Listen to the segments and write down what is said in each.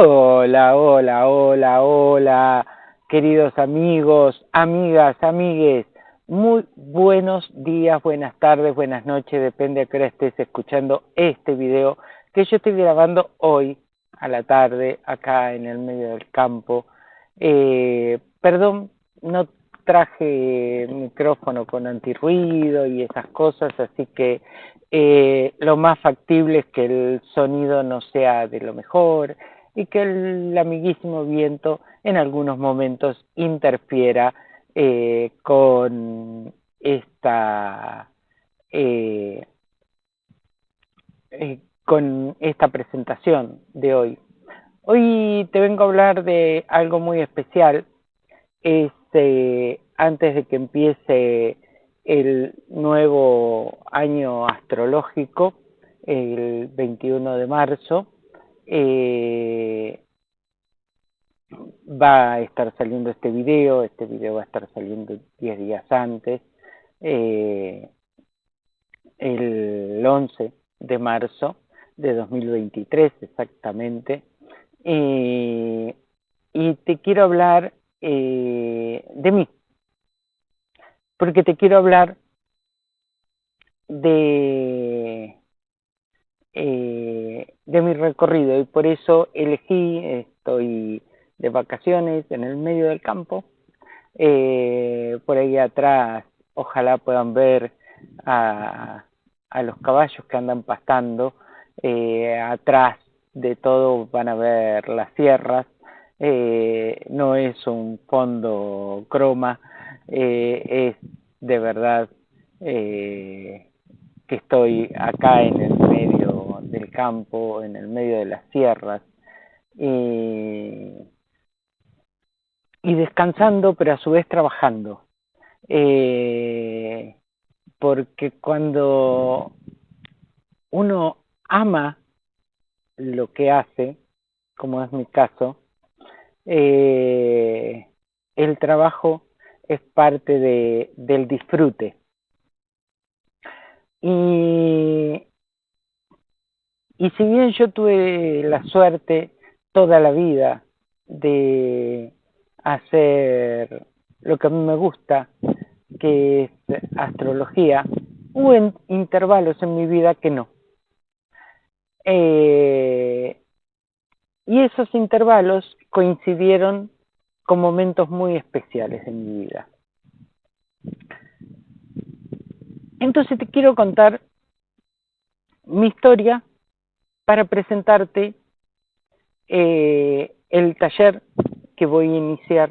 Hola, hola, hola, hola, queridos amigos, amigas, amigues. Muy buenos días, buenas tardes, buenas noches, depende a qué hora estés escuchando este video que yo estoy grabando hoy a la tarde acá en el medio del campo. Eh, perdón, no traje micrófono con antirruido y esas cosas, así que eh, lo más factible es que el sonido no sea de lo mejor y que el amiguísimo viento en algunos momentos interfiera eh, con esta eh, eh, con esta presentación de hoy. Hoy te vengo a hablar de algo muy especial. Este, antes de que empiece el nuevo año astrológico, el 21 de marzo, eh, va a estar saliendo este video, este video va a estar saliendo 10 días antes, eh, el 11 de marzo de 2023 exactamente, y te quiero hablar eh, de mí, porque te quiero hablar de eh, de mi recorrido y por eso elegí, estoy de vacaciones en el medio del campo, eh, por ahí atrás ojalá puedan ver a, a los caballos que andan pastando, eh, atrás de todo van a ver las sierras, eh, no es un fondo croma, eh, es de verdad que estoy acá en el medio del campo, en el medio de las sierras, y, descansando, pero a su vez trabajando. Eh, porque cuando uno ama lo que hace, como es mi caso, eh, el trabajo es parte de, del disfrute. Y y si bien yo tuve la suerte toda la vida de hacer lo que a mí me gusta, que es astrología, hubo intervalos en mi vida que no. Eh, y esos intervalos coincidieron con momentos muy especiales en mi vida. Entonces te quiero contar mi historia para presentarte eh, el taller que voy a iniciar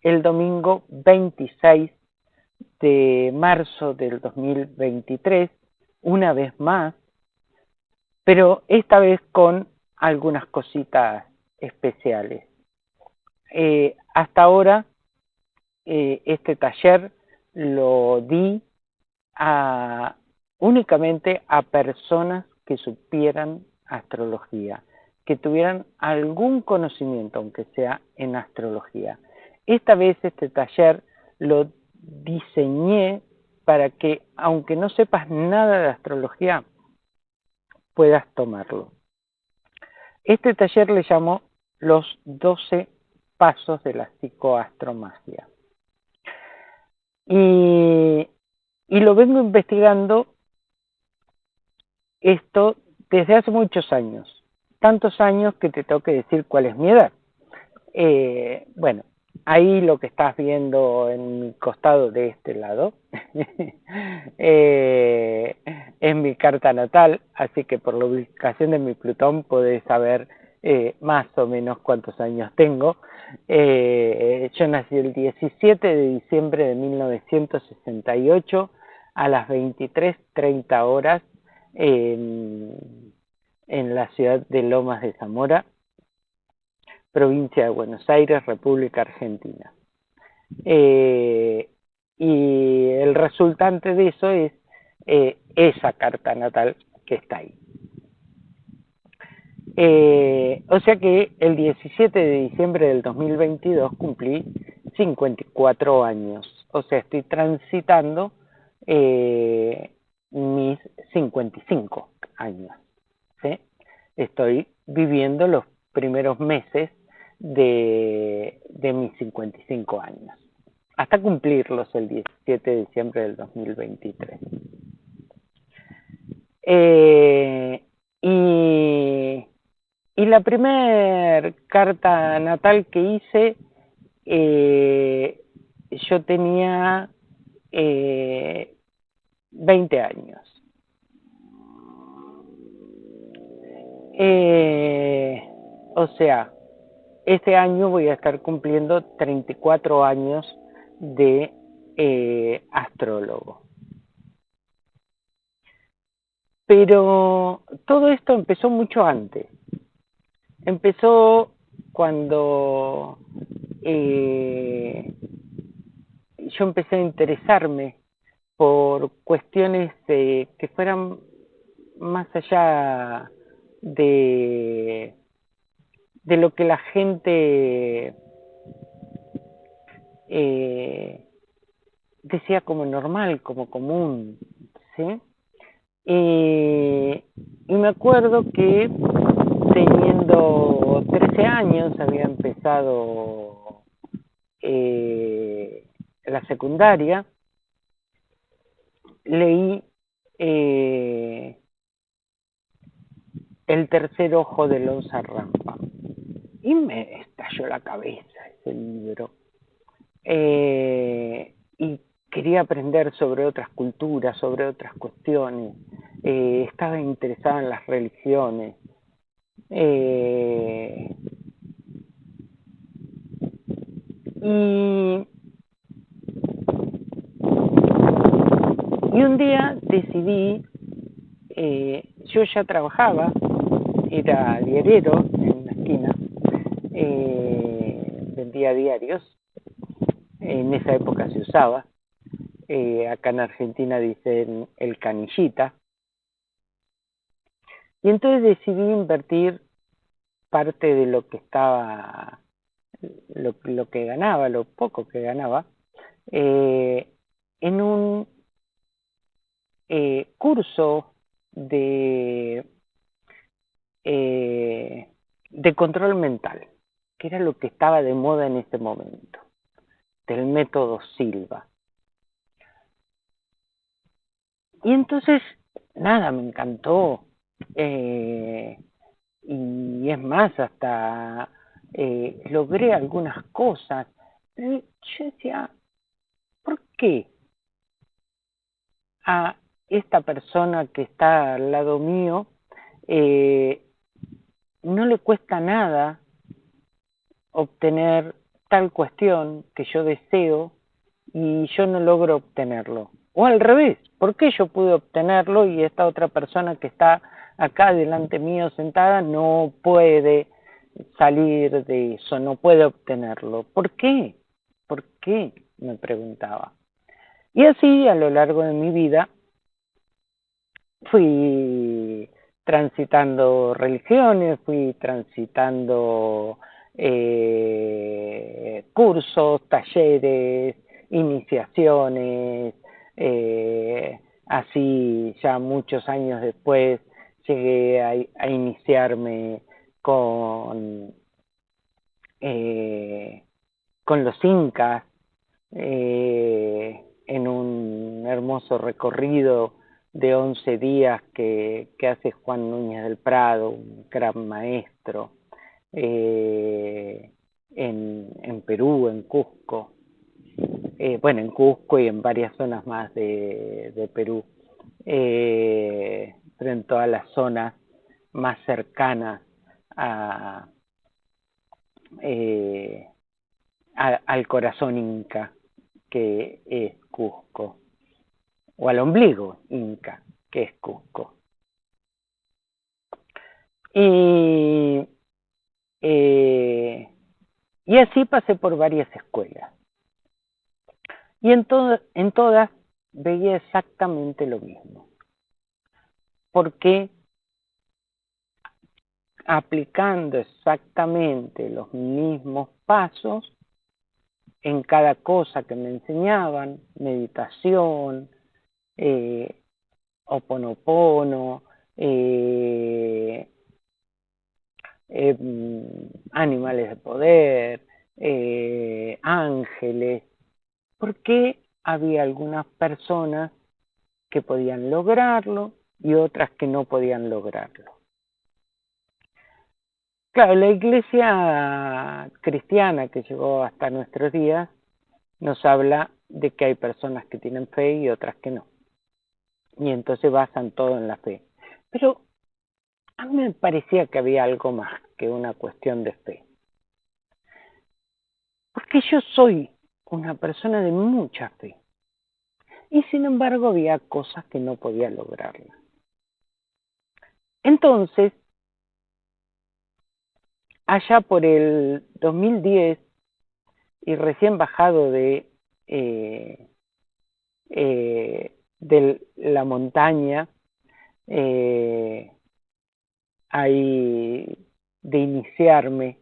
el domingo 26 de marzo del 2023, una vez más, pero esta vez con algunas cositas especiales. Eh, hasta ahora eh, este taller lo di a, únicamente a personas que supieran astrología, que tuvieran algún conocimiento, aunque sea en astrología. Esta vez este taller lo diseñé para que, aunque no sepas nada de astrología, puedas tomarlo. Este taller le llamó los 12 pasos de la psicoastromagia. Y, y lo vengo investigando esto desde hace muchos años, tantos años que te tengo que decir cuál es mi edad. Eh, bueno, ahí lo que estás viendo en mi costado de este lado eh, es mi carta natal, así que por la ubicación de mi Plutón podés saber eh, más o menos cuántos años tengo. yo nací el 17 de diciembre de 1968 a las 23.30 horas en, la ciudad de Lomas de Zamora, provincia de Buenos Aires, República Argentina. Eh, y el resultante de eso es eh, esa carta natal que está ahí. Eh, o sea que el 17 de diciembre del 2022 cumplí 54 años, o sea, estoy transitando mis 55 años. Estoy viviendo los primeros meses de, de mis 55 años, hasta cumplirlos el 17 de diciembre del 2023. Eh, y, y, la primera carta natal que hice, eh, yo tenía eh, 20 años. Eh, o sea, este año voy a estar cumpliendo 34 años de eh, astrólogo. Pero todo esto empezó mucho antes. Empezó cuando eh, yo empecé a interesarme por cuestiones que fueran más allá de, de lo que la gente eh, decía como normal, como común, ¿sí? y me acuerdo que teniendo 13 años había empezado eh, la secundaria, leí eh, El tercer ojo de Lonza Rampa y me estalló la cabeza ese libro. Eh, y quería aprender sobre otras culturas, sobre otras cuestiones, eh, estaba interesada en las religiones. Y, y, un día decidí, eh, yo ya trabajaba, era diariero en una esquina, vendía diarios, en esa época se usaba, eh, acá en Argentina dicen el canillita. Y entonces decidí invertir parte de lo que estaba, lo, lo que ganaba, lo poco que ganaba, eh, en un eh, curso de, eh, de control mental, que era lo que estaba de moda en ese momento, del método Silva. Y entonces, nada, me encantó. Eh, y es más, hasta eh, logré algunas cosas. Pero yo decía, ¿por qué a esta persona que está al lado mío eh, no le cuesta nada obtener tal cuestión que yo deseo y yo no logro obtenerlo? O al revés, ¿por qué yo pude obtenerlo y esta otra persona que está acá delante mío sentada no puede salir de eso, no puede obtenerlo? ¿Por qué? ¿Por qué? me preguntaba. Y así a lo largo de mi vida fui transitando religiones, fui transitando eh, cursos, talleres, iniciaciones, eh, así ya muchos años después llegué a, iniciarme con, eh, con los incas eh, en un hermoso recorrido de 11 días que, que, hace Juan Núñez del Prado, un gran maestro, en, en Perú, en Cusco. Eh, bueno, en Cusco y en varias zonas más de, Perú, eh, pero en todas las zonas más cercanas eh, al corazón inca, que es Cusco, o al ombligo inca, que es Cusco. Y, y así pasé por varias escuelas. Y en, en todas veía exactamente lo mismo. Porque aplicando exactamente los mismos pasos en cada cosa que me enseñaban, meditación, eh, oponopono, eh, eh, animales de poder, eh, ángeles, porque había algunas personas que podían lograrlo y otras que no podían lograrlo. Claro, la iglesia cristiana que llegó hasta nuestros días nos habla de que hay personas que tienen fe y otras que no. Y entonces basan todo en la fe. Pero a mí me parecía que había algo más que una cuestión de fe. Porque yo soy una persona de mucha fe. Y sin embargo había cosas que no podía lograrla. Entonces, allá por el 2010 y recién bajado de, eh, eh, de la montaña, eh, de iniciarme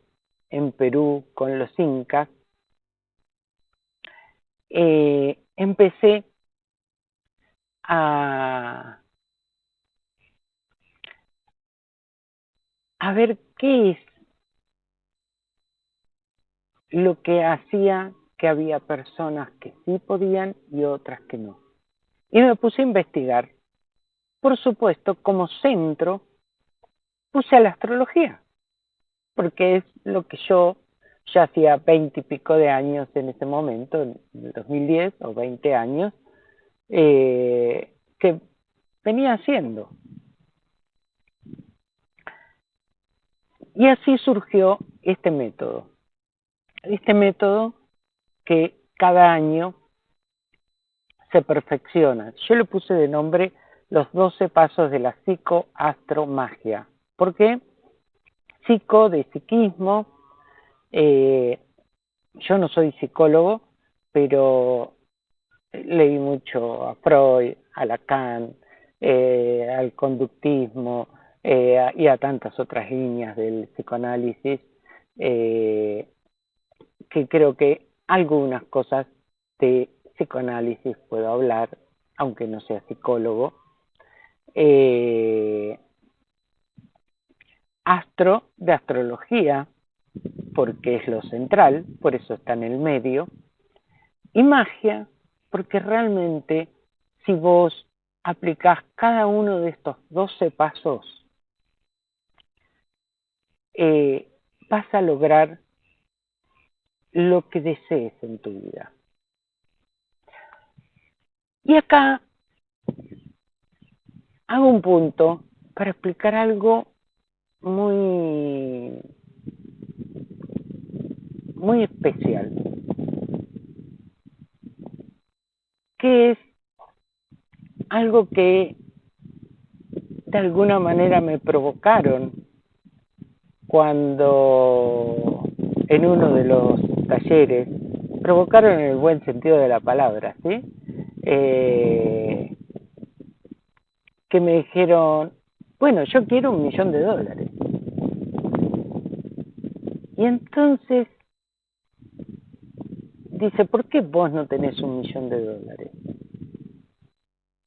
en Perú con los incas, eh, empecé a, a ver qué es lo que hacía que había personas que sí podían y otras que no. Y me puse a investigar. Por supuesto, como centro, puse a la astrología porque es lo que yo ya hacía veinte y pico de años en ese momento, en el 2010 o 20 años, eh, que venía haciendo. Y así surgió este método. Este método que cada año se perfecciona. Yo le puse de nombre los 12 pasos de la psicoastromagia. ¿Por qué? psico, de psiquismo. Eh, yo no soy psicólogo, pero leí mucho a Freud, a Lacan, eh, al conductismo eh, y a tantas otras líneas del psicoanálisis, que creo que algunas cosas de psicoanálisis puedo hablar, aunque no sea psicólogo. Eh, astro de astrología, porque es lo central, por eso está en el medio, y magia, porque realmente si vos aplicás cada uno de estos 12 pasos, eh, vas a lograr lo que desees en tu vida. Y acá hago un punto para explicar algo muy, muy especial, que es algo que de alguna manera me provocaron cuando en uno de los talleres, provocaron en el buen sentido de la palabra, ¿sí? Eh, que me dijeron, bueno, yo quiero un millón de dólares. Y entonces dice, ¿por qué vos no tenés un millón de dólares?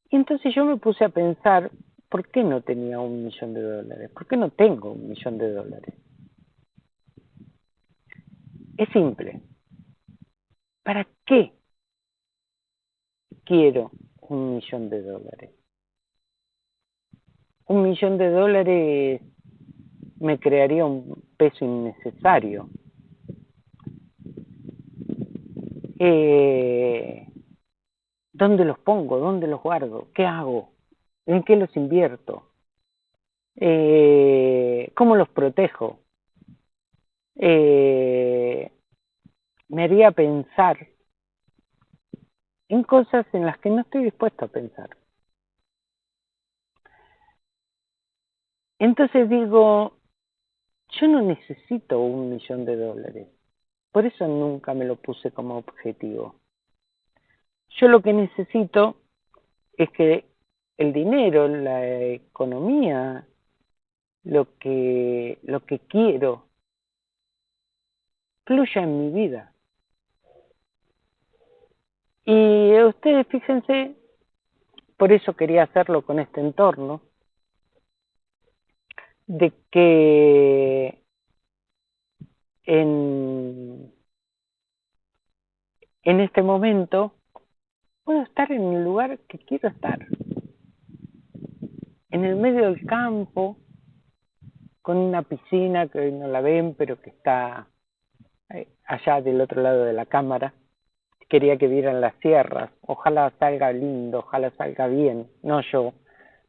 Y entonces yo me puse a pensar, ¿por qué no tenía un millón de dólares? ¿Por qué no tengo un millón de dólares? Es simple. ¿Para qué quiero un millón de dólares? Un millón de dólares me crearía un peso innecesario. Eh, ¿Dónde los pongo? ¿Dónde los guardo? ¿Qué hago? ¿En qué los invierto? Eh, ¿Cómo los protejo? Eh, me haría pensar en cosas en las que no estoy dispuesto a pensar. Entonces digo, yo no necesito un millón de dólares. Por eso nunca me lo puse como objetivo. Yo lo que necesito es que el dinero, la economía, lo que, lo que quiero, fluya en mi vida. Y ustedes fíjense, por eso quería hacerlo con este entorno, de que en, en este momento puedo estar en el lugar que quiero estar, en el medio del campo, con una piscina que hoy no la ven, pero que está eh, allá del otro lado de la cámara. Quería que vieran las sierras. Ojalá salga lindo, ojalá salga bien. No yo.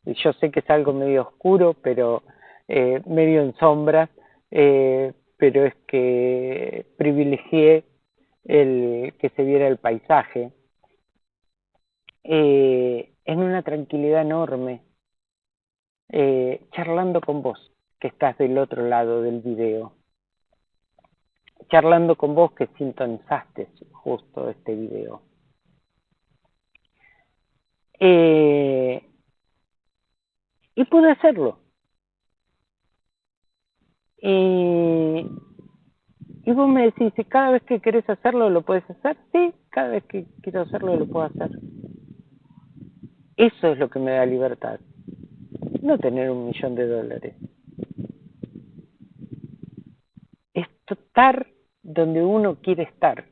Yo sé que es algo medio oscuro, pero eh, medio en sombras, eh, pero es que privilegié el que se viera el paisaje en una tranquilidad enorme, charlando con vos que estás del otro lado del video, charlando con vos que sintonizaste justo este video. Eh, y pude hacerlo. y vos me decís, cada vez que querés hacerlo lo puedes hacer, sí, cada vez que quiero hacerlo lo puedo hacer. Eso es lo que me da libertad, no tener un millón de dólares. Estar donde uno quiere estar,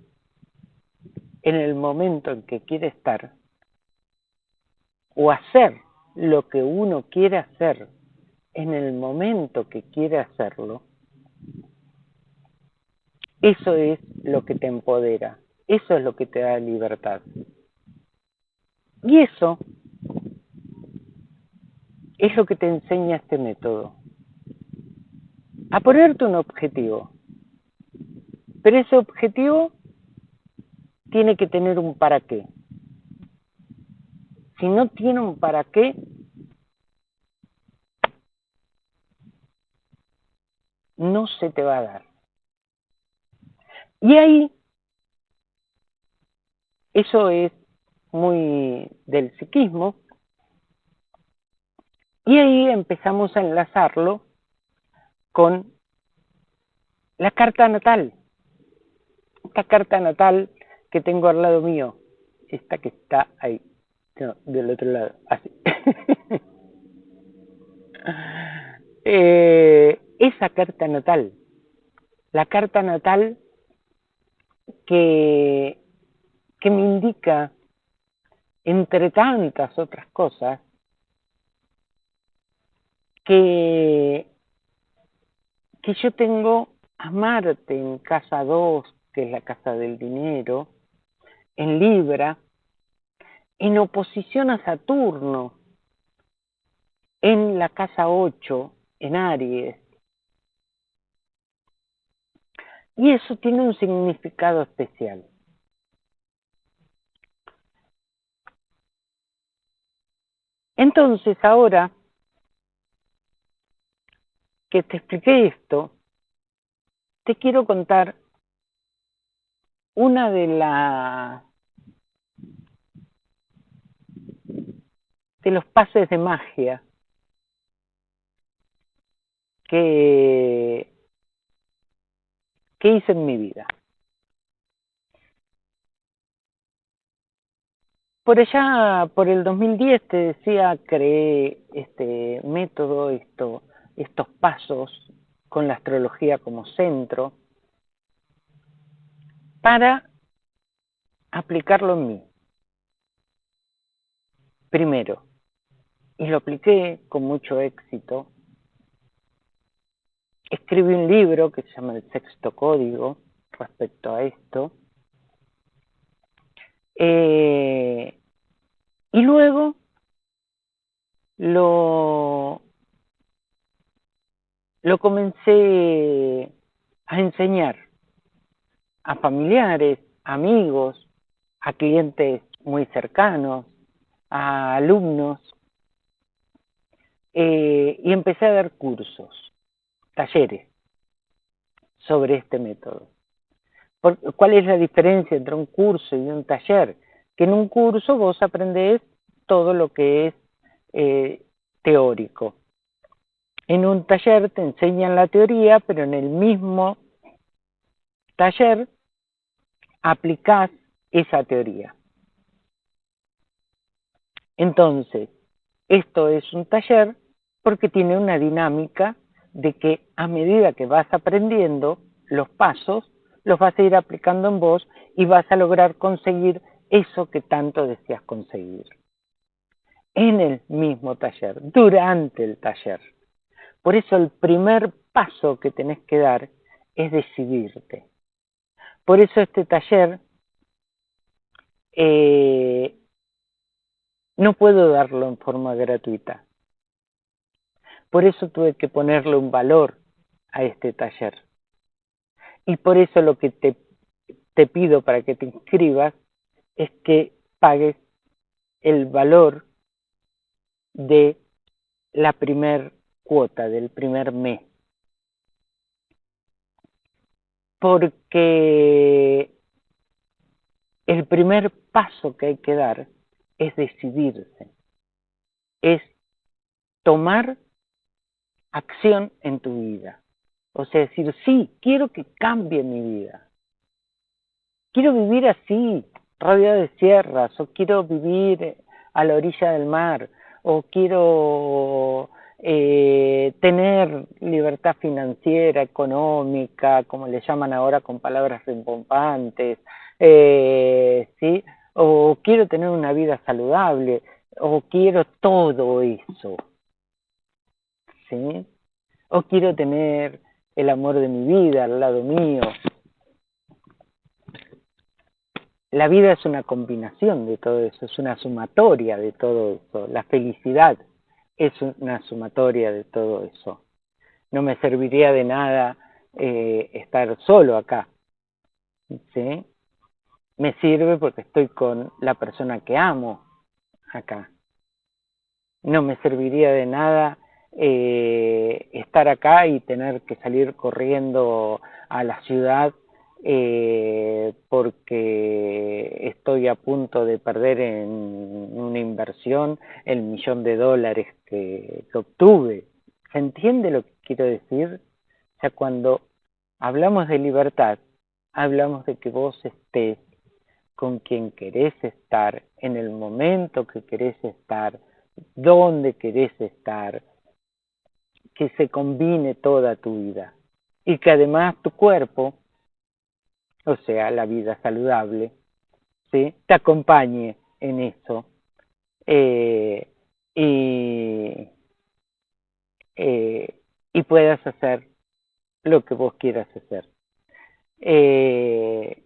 en el momento en que quiere estar, o hacer lo que uno quiere hacer en el momento que quiere hacerlo, eso es lo que te empodera, eso es lo que te da libertad. Y eso es lo que te enseña este método. A ponerte un objetivo, pero ese objetivo tiene que tener un para qué. Si no tiene un para qué, no se te va a dar. Y ahí, eso es muy del psiquismo, y ahí empezamos a enlazarlo con la carta natal esta carta natal que tengo al lado mío, esta que está ahí, del otro lado, así. Eh, esa carta natal, la carta natal que, que me indica, entre tantas otras cosas, que, que yo tengo a Marte en casa 2, que es la casa del dinero, en Libra, en oposición a Saturno, en la casa 8, en Aries. Y eso tiene un significado especial. Entonces, ahora que te expliqué esto, te quiero contar una de las de los pases de magia que, que hice en mi vida. Por allá, por el 2010, te decía, creé este método, esto, estos pasos con la astrología como centro, para aplicarlo en mí. Primero, y lo apliqué con mucho éxito, escribí un libro que se llama El Sexto Código respecto a esto, eh, y luego lo, lo comencé a enseñar a familiares, amigos, a clientes muy cercanos, a alumnos, eh, y empecé a dar cursos, talleres sobre este método. ¿Cuál es la diferencia entre un curso y un taller? Que en un curso vos aprendés todo lo que es eh, teórico. En un taller te enseñan la teoría, pero en el mismo taller aplicás esa teoría. Entonces, esto es un taller porque tiene una dinámica de que a medida que vas aprendiendo, los pasos, los vas a ir aplicando en vos y vas a lograr conseguir eso que tanto deseas conseguir. En el mismo taller, durante el taller. Por eso el primer paso que tenés que dar es decidirte. Por eso este taller eh, no puedo darlo en forma gratuita. Por eso tuve que ponerle un valor a este taller. Y por eso lo que te, te pido para que te inscribas es que pagues el valor de la primer cuota, del primer mes. Porque el primer paso que hay que dar es decidirse, es tomar acción en tu vida. O sea, decir, sí, quiero que cambie mi vida. Quiero vivir así, rodeado de sierras, o quiero vivir a la orilla del mar, o quiero eh, tener libertad financiera, económica, como le llaman ahora con palabras rimbombantes, eh, ¿sí? o quiero tener una vida saludable, o quiero todo eso. ¿Sí? O quiero tener el amor de mi vida al lado mío. La vida es una combinación de todo eso, es una sumatoria de todo eso. La felicidad es una sumatoria de todo eso. No me serviría de nada eh, estar solo acá. ¿sí? Me sirve porque estoy con la persona que amo acá. No me serviría de nada eh, estar acá y tener que salir corriendo a la ciudad eh, porque estoy a punto de perder en una inversión el millón de dólares que, obtuve. ¿Se entiende lo que quiero decir? O sea, cuando hablamos de libertad, hablamos de que vos estés con quien querés estar, en el momento que querés estar, dónde querés estar, que se combine toda tu vida y que además tu cuerpo, o sea, la vida saludable, ¿sí? te acompañe en eso eh, y, eh, y puedas hacer lo que vos quieras hacer. Eh,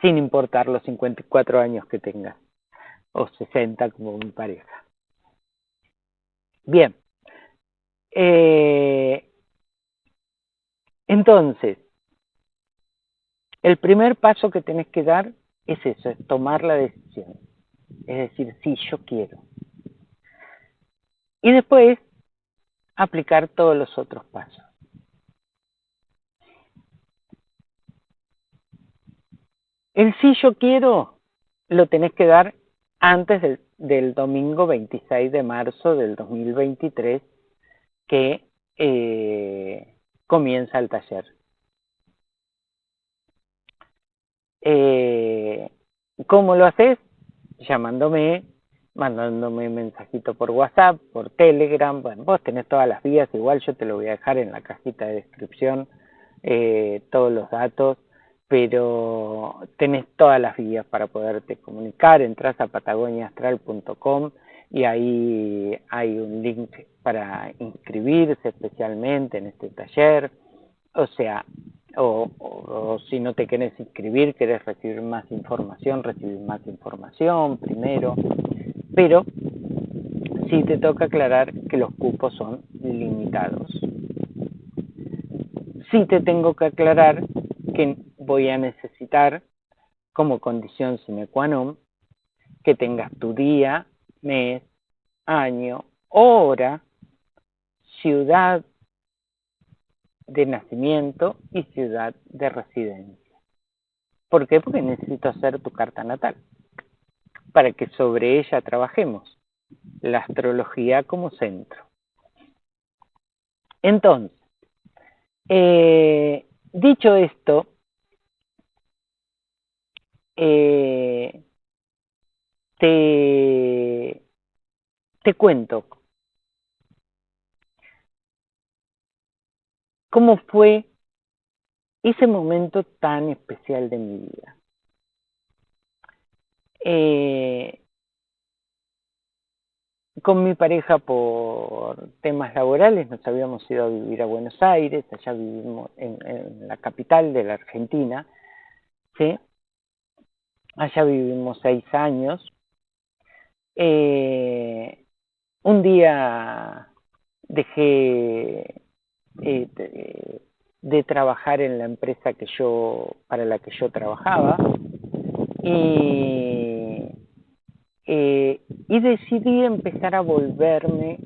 sin importar los 54 años que tengas, o 60 como mi pareja. Bien. Eh, entonces, el primer paso que tenés que dar es eso, es tomar la decisión. Es decir, sí, yo quiero. Y después, aplicar todos los otros pasos. El sí yo quiero lo tenés que dar antes del, domingo 26 de marzo del 2023 que eh, comienza el taller. Eh, ¿Cómo lo haces? Llamándome, mandándome mensajito por WhatsApp, por Telegram. Bueno, vos tenés todas las vías, igual yo te lo voy a dejar en la cajita de descripción, eh, todos los datos pero tenés todas las vías para poderte comunicar, entras a patagoniaastral.com y ahí hay un link para inscribirse especialmente en este taller, o sea, o, si no te quieres inscribir, querés recibir más información, recibir más información primero, pero sí te toca aclarar que los cupos son limitados. Sí te tengo que aclarar que voy a necesitar como condición sine qua non que tengas tu día, mes, año, hora, ciudad de nacimiento y ciudad de residencia. ¿Por qué? Porque necesito hacer tu carta natal para que sobre ella trabajemos. La astrología como centro. Entonces, eh, dicho esto, eh, te, te cuento cómo fue ese momento tan especial de mi vida. Eh, con mi pareja por temas laborales nos habíamos ido a vivir a Buenos Aires, allá vivimos en, la capital de la Argentina. Allá vivimos seis años. Eh, un día dejé eh, de trabajar en la empresa que yo, para la que yo trabajaba y, eh, y decidí empezar a volverme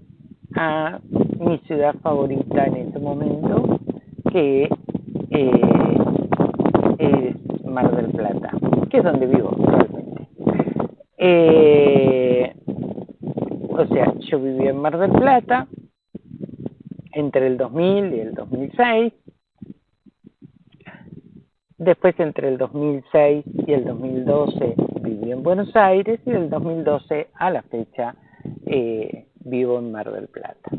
a mi ciudad favorita en ese momento, que eh, es Mar del Plata, que es donde vivo actualmente. Eh, o sea, yo vivía en Mar del Plata entre el 2000 y el 2006 Después, entre el 2006 y el 2012, viví en Buenos Aires y del 2012 a la fecha eh, vivo en Mar del Plata.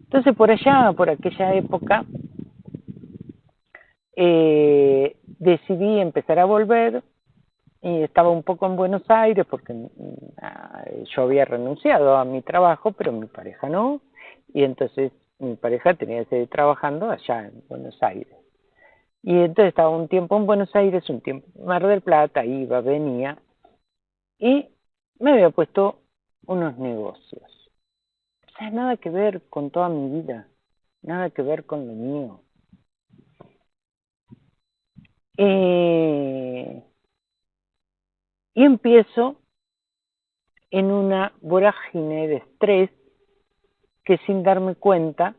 Entonces, por allá, por aquella época, eh, decidí empezar a volver y estaba un poco en Buenos Aires porque mm, ah, yo había renunciado a mi trabajo, pero mi pareja no, y entonces mi pareja tenía que seguir trabajando allá en Buenos Aires. Y entonces estaba un tiempo en Buenos Aires, un tiempo en Mar del Plata, iba, venía, y me había puesto unos negocios. O sea, nada que ver con toda mi vida, nada que ver con lo mío. Eh, y empiezo en una vorágine de estrés que sin darme cuenta,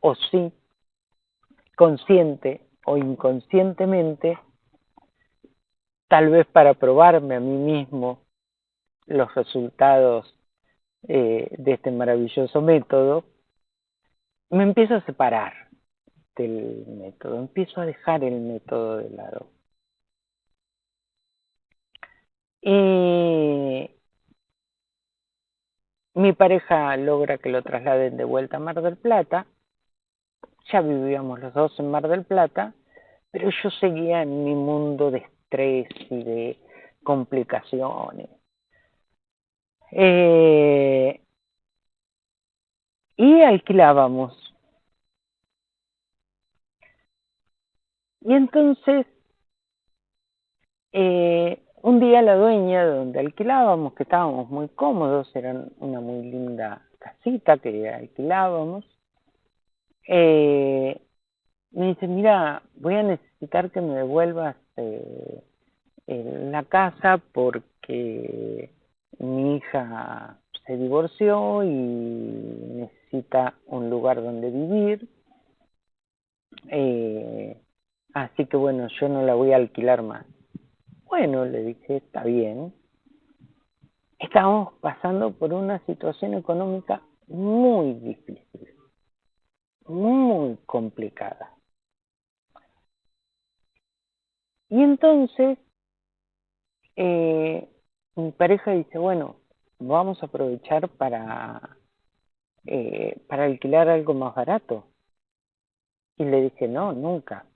o sí, consciente o inconscientemente, tal vez para probarme a mí mismo los resultados eh, de este maravilloso método, me empiezo a separar del método, empiezo a dejar el método de lado. Y mi pareja logra que lo trasladen de vuelta a Mar del Plata ya vivíamos los dos en Mar del Plata, pero yo seguía en mi mundo de estrés y de complicaciones. Eh, y alquilábamos. Y entonces, eh, un día la dueña de donde alquilábamos, que estábamos muy cómodos, era una muy linda casita que alquilábamos, eh, me dice, mira, voy a necesitar que me devuelvas eh, la casa porque mi hija se divorció y necesita un lugar donde vivir. Eh, así que bueno, yo no la voy a alquilar más. Bueno, le dije, está bien. Estábamos pasando por una situación económica muy difícil muy complicada. Y entonces eh, mi pareja dice, bueno, vamos a aprovechar para, eh, para alquilar algo más barato. Y le dije, no, nunca.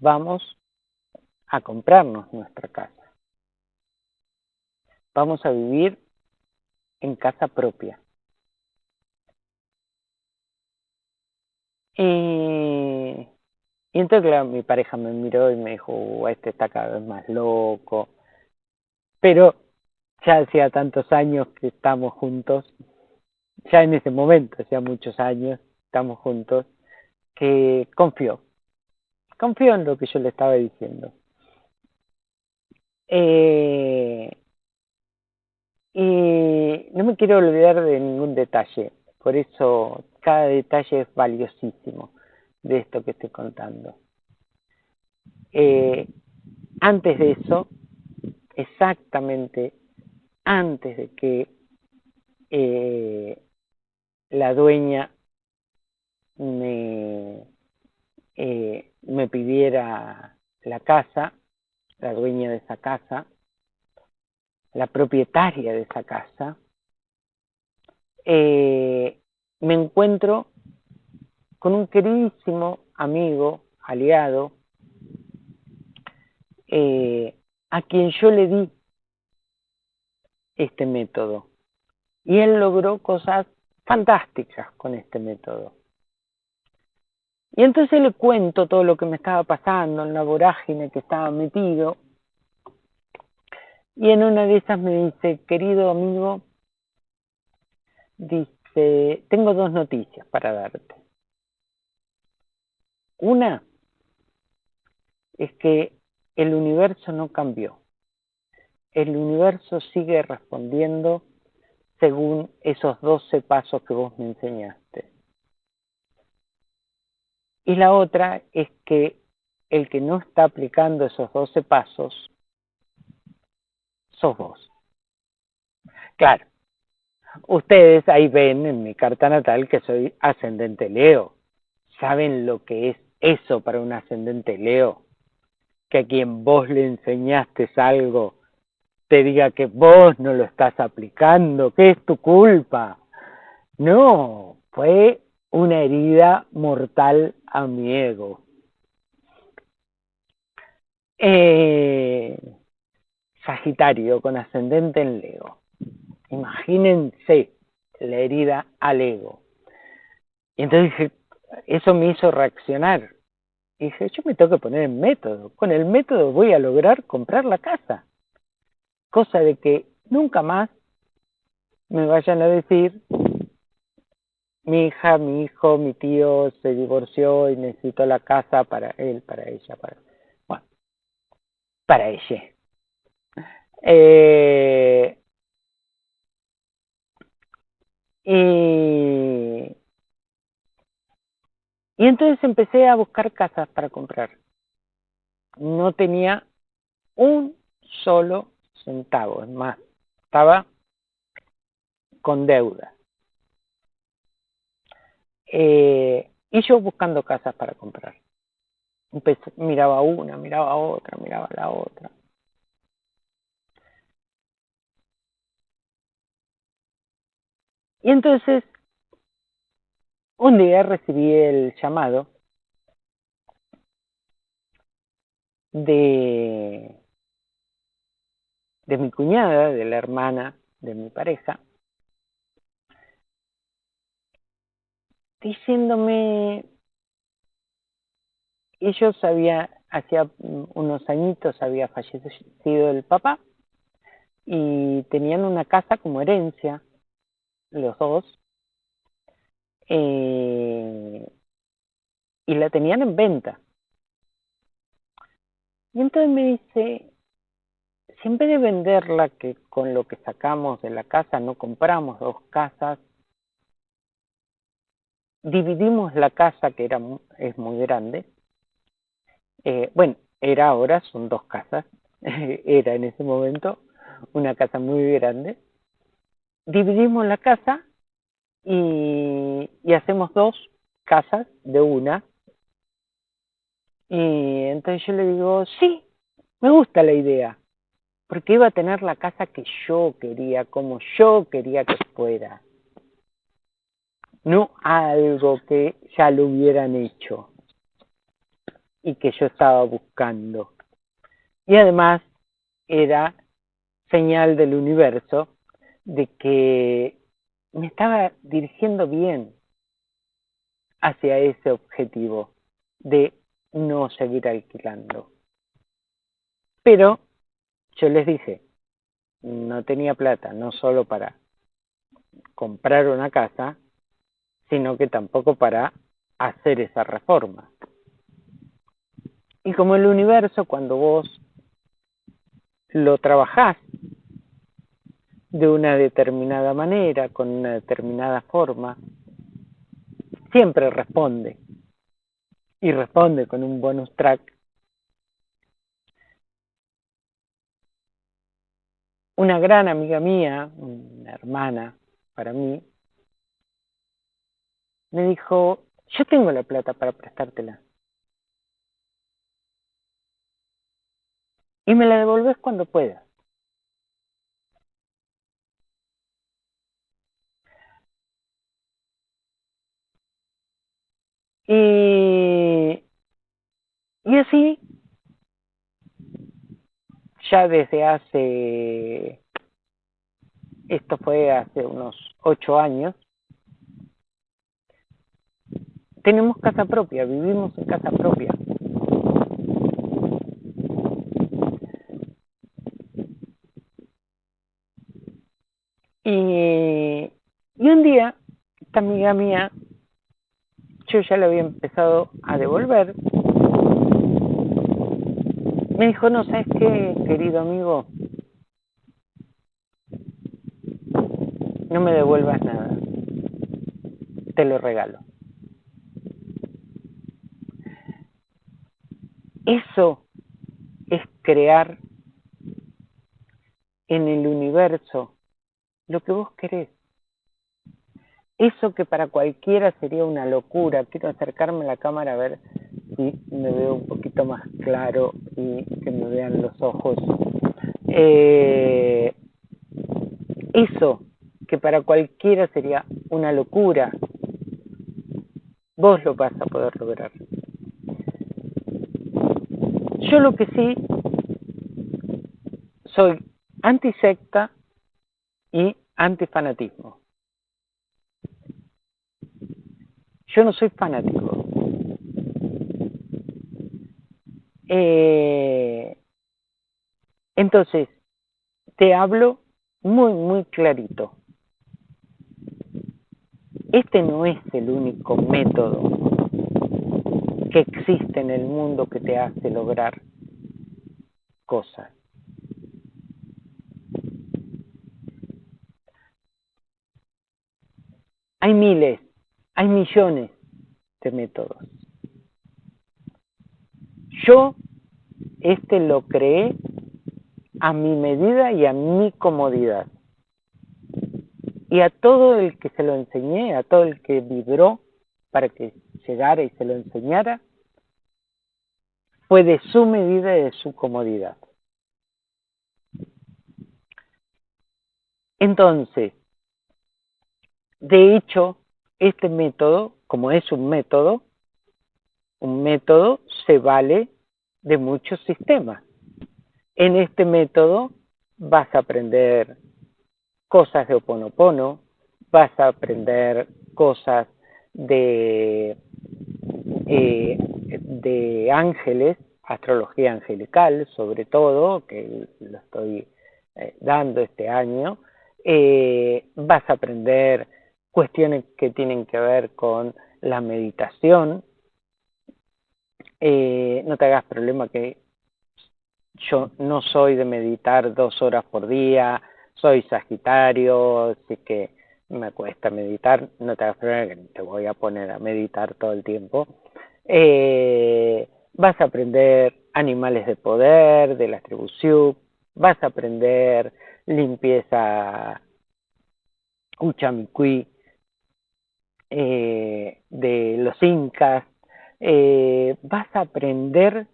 Vamos a comprarnos nuestra casa. Vamos a vivir en casa propia. Y, entonces, claro, mi pareja me miró y me dijo, uh, este está cada vez más loco. Pero ya hacía tantos años que estamos juntos, ya en ese momento, hacía muchos años, estamos juntos, que confió. Confió en lo que yo le estaba diciendo. Eh, y no me quiero olvidar de ningún detalle, por eso cada detalle es valiosísimo de esto que estoy contando. Eh, antes de eso, exactamente antes de que eh, la dueña me, eh, me pidiera la casa, la dueña de esa casa, la propietaria de esa casa, me encuentro con un queridísimo amigo, aliado, eh, a quien yo le di este método. Y él logró cosas fantásticas con este método. Y entonces le cuento todo lo que me estaba pasando en la vorágine que estaba metido. Y en una de esas me dice, querido amigo, dice, tengo dos noticias para darte. Una es que el universo no cambió. El universo sigue respondiendo según esos doce pasos que vos me enseñaste. Y la otra es que el que no está aplicando esos doce pasos sos vos. Claro, ustedes ahí ven en mi carta natal que soy ascendente Leo. ¿Saben lo que es eso para un ascendente Leo? Que a quien vos le enseñaste algo te diga que vos no lo estás aplicando, que es tu culpa. No, fue una herida mortal a mi ego. Eh, sagitario con ascendente en Leo. Imagínense la herida al ego. Y entonces dije, eso me hizo reaccionar. Y dije, yo me tengo que poner en método. Con el método voy a lograr comprar la casa cosa de que nunca más me vayan a decir mi hija, mi hijo, mi tío se divorció y necesito la casa para él, para ella, para bueno, para ella. Eh, y, y entonces empecé a buscar casas para comprar. No tenía un solo centavos más. Estaba con deuda. Eh, y yo buscando casas para comprar. miraba una, miraba otra, miraba la otra. Y entonces, un día recibí el llamado de de mi cuñada, de la hermana de mi pareja, diciéndome, ellos había, hacía unos añitos había fallecido el papá y tenían una casa como herencia, los dos, eh, y la tenían en venta. Y entonces me dice, si en vez de venderla, que con lo que sacamos de la casa no compramos dos casas, dividimos la casa que era es muy grande. Eh, bueno, era ahora, son dos casas. era en ese momento una casa muy grande. Dividimos la casa y, hacemos dos casas de una. Y entonces yo le digo, sí, me gusta la idea porque iba a tener la casa que yo quería, como yo quería que fuera, no algo que ya lo hubieran hecho y que yo estaba buscando. Y además era señal del universo de que me estaba dirigiendo bien hacia ese objetivo de no seguir alquilando. Pero yo les dije, no tenía plata, no solo para comprar una casa, sino que tampoco para hacer esa reforma. Y como el universo, cuando vos lo trabajás de una determinada manera, con una determinada forma, siempre responde. Y responde con un bonus track una gran amiga mía, una hermana para mí, me dijo, yo tengo la plata para prestártela. Y me la devolves cuando puedas. Y, y así, ya desde hace, esto fue hace unos ocho años, tenemos casa propia, vivimos en casa propia. Y, y un día, esta amiga mía yo ya le había empezado a devolver. Me dijo, no, ¿sabes qué, querido amigo? No me devuelvas nada. Te lo regalo. Eso es crear en el universo lo que vos querés. Eso que para cualquiera sería una locura, quiero acercarme a la cámara a ver si me veo un poquito más claro y que me vean los ojos. Eh, eso que para cualquiera sería una locura, vos lo vas a poder lograr. Yo lo que sí soy antisecta y antifanatismo. Yo no soy fanático. Eh, entonces, te hablo muy, muy clarito. Este no es el único método que existe en el mundo que te hace lograr cosas. Hay miles, hay millones de métodos. Yo este lo creé a mi medida y a mi comodidad. Y a todo el que se lo enseñé, a todo el que vibró para que llegara y se lo enseñara, fue de su medida y de su comodidad. Entonces, de hecho, este método, como es un método, un método se vale de muchos sistemas. En este método vas a aprender cosas de Oponopono, vas a aprender cosas de, eh, de ángeles, astrología angelical sobre todo, que lo estoy eh, dando este año, eh, vas a aprender cuestiones que tienen que ver con la meditación. Eh, no te hagas problema que yo no soy de meditar dos horas por día, soy Sagitario, así que me cuesta meditar, no te hagas problema que te voy a poner a meditar todo el tiempo. Eh, vas a aprender animales de poder, de la tribu vas a aprender limpieza Uchamicuí, eh, de los incas, eh, vas a aprender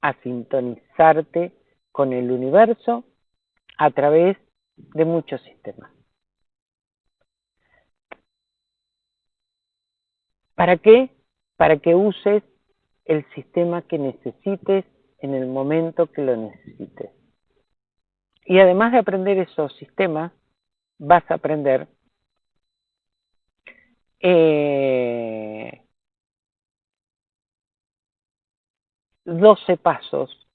a sintonizarte con el universo a través de muchos sistemas. ¿Para qué? Para que uses el sistema que necesites en el momento que lo necesites. Y además de aprender esos sistemas, vas a aprender eh, 12 pasos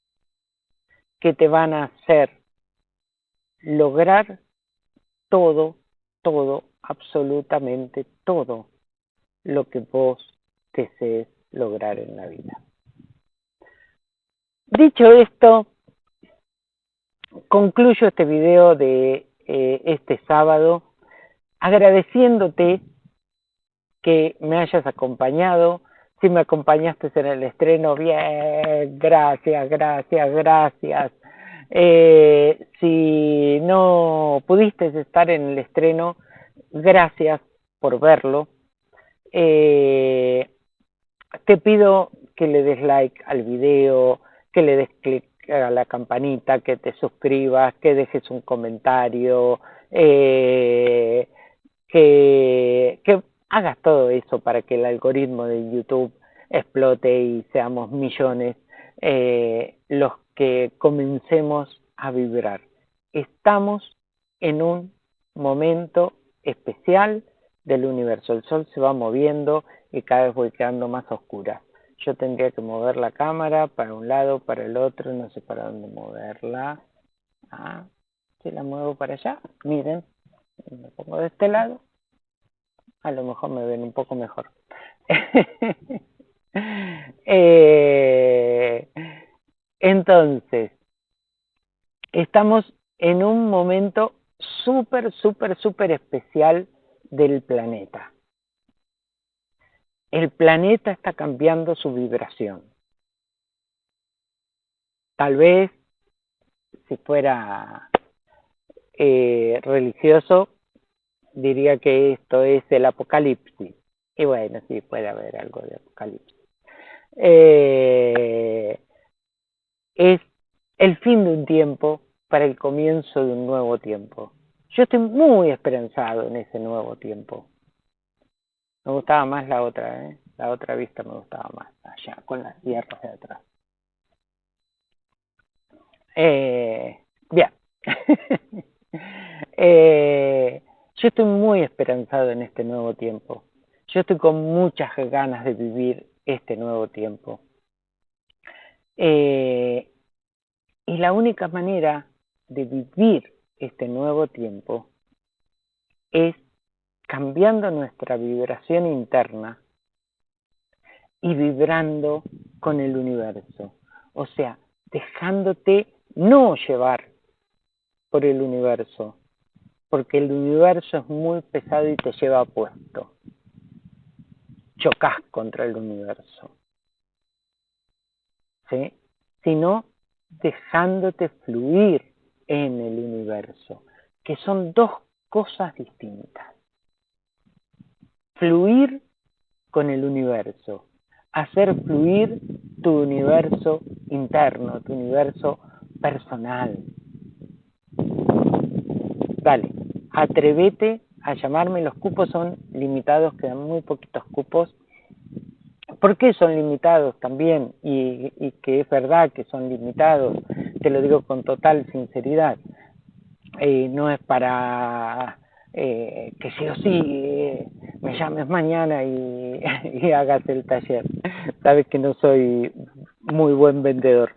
que te van a hacer lograr todo, todo, absolutamente todo lo que vos desees lograr en la vida. Dicho esto, concluyo este video de eh, este sábado agradeciéndote que me hayas acompañado. Si me acompañaste en el estreno, bien, gracias, gracias, gracias. Eh, si no pudiste estar en el estreno, gracias por verlo. Eh, te pido que le des like al video, que le des clic a la campanita, que te suscribas, que dejes un comentario, eh, que, que hagas todo eso para que el algoritmo de YouTube explote y seamos millones eh, los que comencemos a vibrar. Estamos en un momento especial del universo. El sol se va moviendo y cada vez voy quedando más oscura. Yo tendría que mover la cámara para un lado, para el otro, no sé para dónde moverla. Ah, si la muevo para allá, miren, me pongo de este lado, a lo mejor me ven un poco mejor. Eh, entonces, estamos en un momento súper, súper, súper especial del planeta. El planeta está cambiando su vibración. Tal vez, si fuera eh, religioso, diría que esto es el apocalipsis. Y bueno, sí, puede haber algo de apocalipsis. Eh, es el fin de un tiempo para el comienzo de un nuevo tiempo. Yo estoy muy esperanzado en ese nuevo tiempo. Me gustaba más la otra, ¿eh? La otra vista me gustaba más, allá, con las tierras de atrás. Eh, bien. eh, yo estoy muy esperanzado en este nuevo tiempo. Yo estoy con muchas ganas de vivir este nuevo tiempo. Eh, y la única manera de vivir este nuevo tiempo es cambiando nuestra vibración interna y vibrando con el universo. O sea, dejándote no llevar por el universo, porque el universo es muy pesado y te lleva puesto. Chocas contra el universo. ¿Sí? Sino dejándote fluir en el universo, que son dos cosas distintas. Fluir con el universo, hacer fluir tu universo interno, tu universo personal. Dale, atrévete a llamarme, los cupos son limitados, quedan muy poquitos cupos. ¿Por qué son limitados también? Y, que es verdad que son limitados te lo digo con total sinceridad, eh, no es para eh, que sí o sí eh, me llames mañana y, y, hagas el taller. Sabes que no soy muy buen vendedor.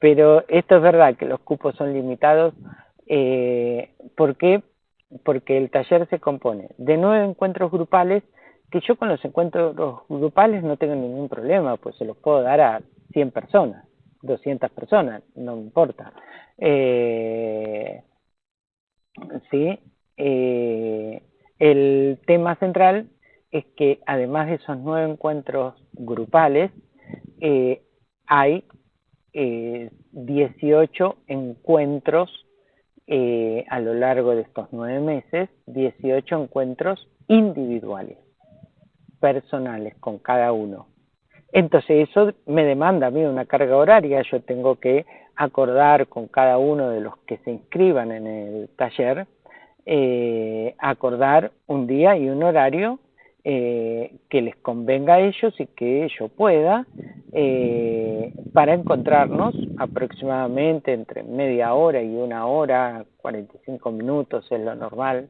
pero esto es verdad que los cupos son limitados. ¿Por qué? Porque el taller se compone de nueve encuentros grupales que yo con los encuentros grupales no tengo ningún problema, pues se los puedo dar a 100 personas. 200 personas, no me importa. Eh, sí, eh, el tema central es que además de esos nueve encuentros grupales, eh, hay 18 encuentros a lo largo de estos nueve meses, 18 encuentros individuales, personales con cada uno. Entonces eso me demanda a mí una carga horaria, yo tengo que acordar con cada uno de los que se inscriban en el taller, eh, acordar un día y un horario eh, que les convenga a ellos y que yo pueda eh, para encontrarnos aproximadamente entre media hora y una hora, 45 minutos es lo normal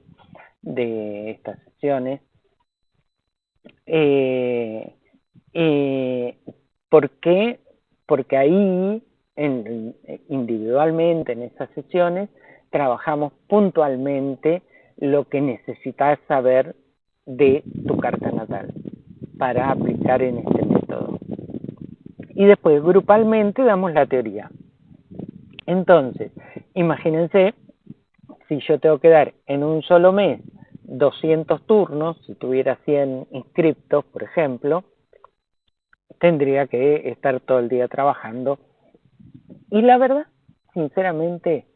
de estas sesiones. Eh, eh, ¿Por qué? Porque ahí, en, individualmente en esas sesiones, trabajamos puntualmente lo que necesitas saber de tu carta natal para aplicar en este método. Y después, grupalmente, damos la teoría. Entonces, imagínense si yo tengo que dar en un solo mes 200 turnos, si tuviera 100 inscriptos, por ejemplo, tendría que estar todo el día trabajando. Y la verdad, sinceramente,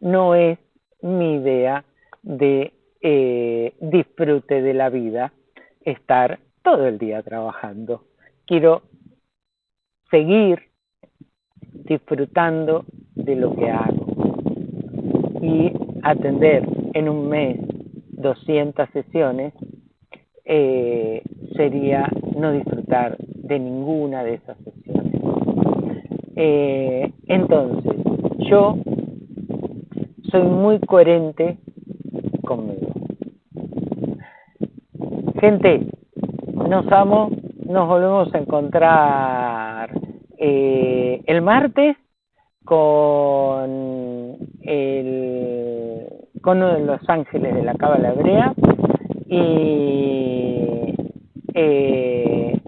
no es mi idea de eh, disfrute de la vida estar todo el día trabajando. Quiero seguir disfrutando de lo que hago y atender en un mes 200 sesiones eh, sería no disfrutar de ninguna de esas sesiones. Eh, entonces, yo soy muy coherente conmigo. Gente, nos amo, nos volvemos a encontrar eh, el martes con el con uno de los ángeles de la cábala hebrea y eh,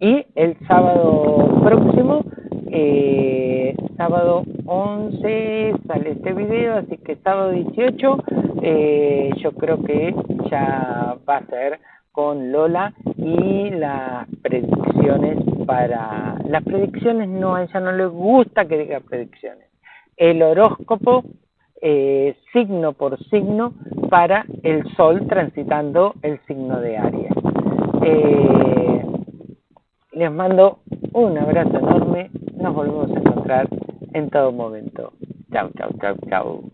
y el sábado próximo eh, sábado 11 sale este video así que sábado 18 eh, yo creo que ya va a ser con Lola y las predicciones para... Las predicciones no, a ella no le gusta que diga predicciones. El horóscopo eh, signo por signo para el Sol transitando el signo de Aries. Eh, les mando un abrazo enorme, nos volvemos a encontrar en todo momento. Chau, chau, chau, chau.